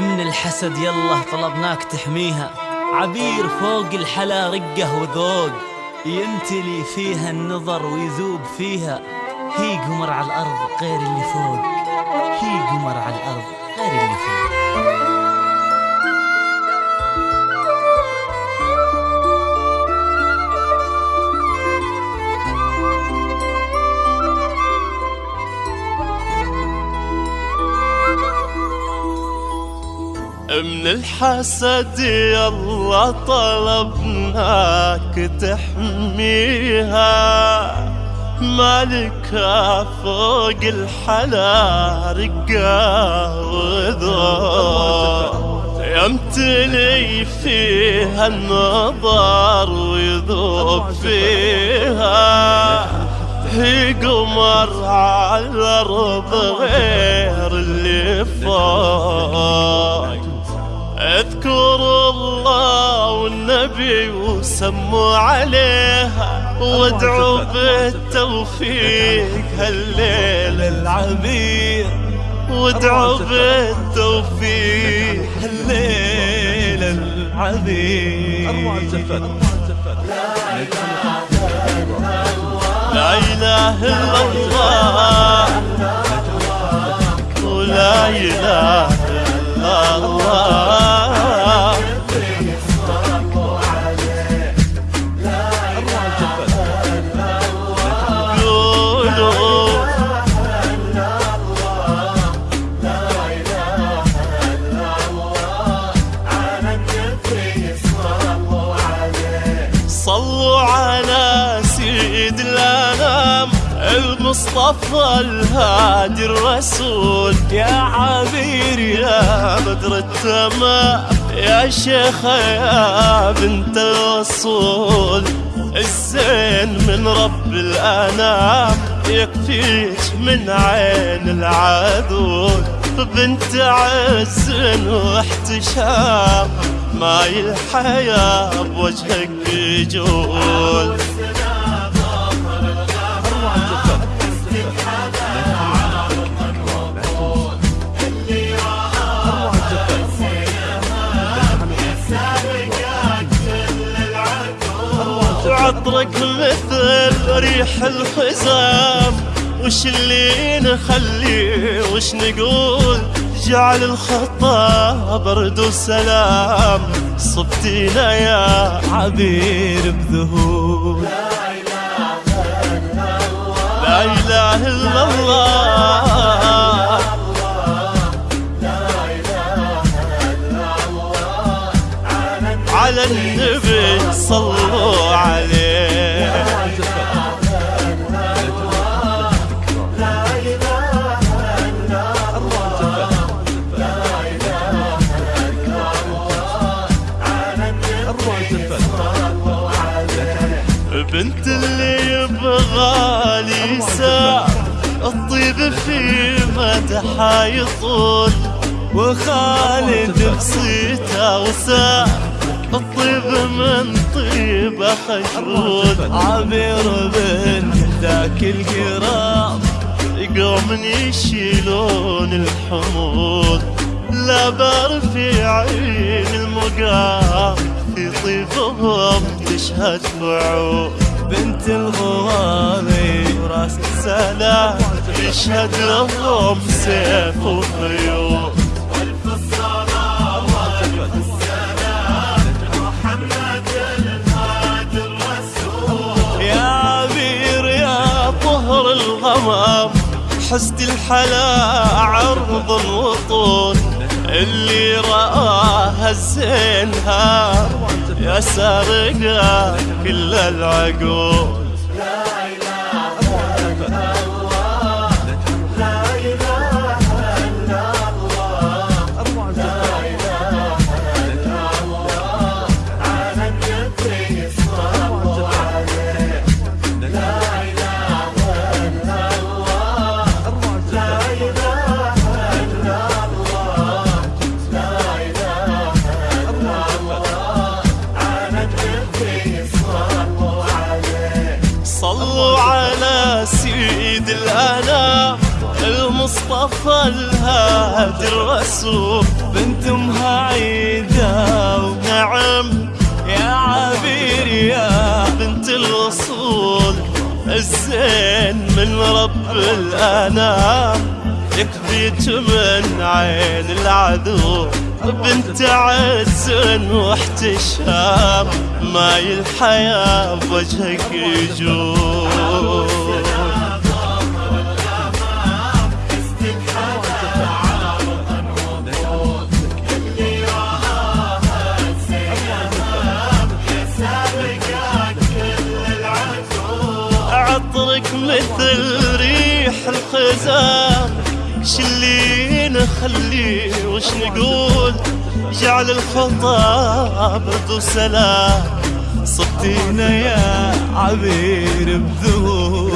من الحسد يلا طلبناك تحميها. عبير فوق الحلا رقه وذوق يمتلي فيها النظر ويذوب فيها. هي قمر على الأرض غير اللي فوق هي قمر على الأرض غير اللي فوق. من الحسد يلا طلبناك تحميها مالكها فوق الحلا رقا وذوق يمتلي فيها النظر ويذوب فيها. هي قمر على الأرض غير اللي فوق. أذكر الله والنبي وسموا عليها وادعوا بالتوفيق هالليل العبير وادعوا بالتوفيق هالليل العبير لا إله إلا الله. ولا إله إلا الله. صلوا على سيد الانام المصطفى الهادي الرسول. يا عبير يا بدر التمام يا شيخ يا بنت الرسول الزين من رب الأنام يكفيك من عين العدول. بنت عز واحتشام ماي الحياة بوجهك يجول وعطرك مثل ريح الخزام وش اللي نخلي وش نقول؟ جعل الخطا برد وسلام صبتينا يا عبير بذهول. لا إله إلا الله. بنت اللي يبغى لي ساعة. الطيب في مدحها يطول وخالد بصيته وساعة الطيب من طيبه خجول عبير بن ذاك القراب يقوم يشيلون الحمول لا بار في عين المقام. في طيبهم تشهد وعود بنت الغوامي وراس السلام يشهد لهم سيف وخيول يا عبير يا طهر الغمام حسد الحلا عرض الوطون اللي رآها الزينها يا سارقة كل العقول. وصف الهادي الرسول. بنت امها عيدة ونعم يا عبير يا بنت الوصول. الزين من رب الأنام يكفيك من عين العذور بنت عز واحتشام ماي الحياة بوجهك يجور عطرك مثل ريح الخزام شلي نخلي وش نقول؟ جعل الخطاب برد وسلام صبتينا يا عبير بذور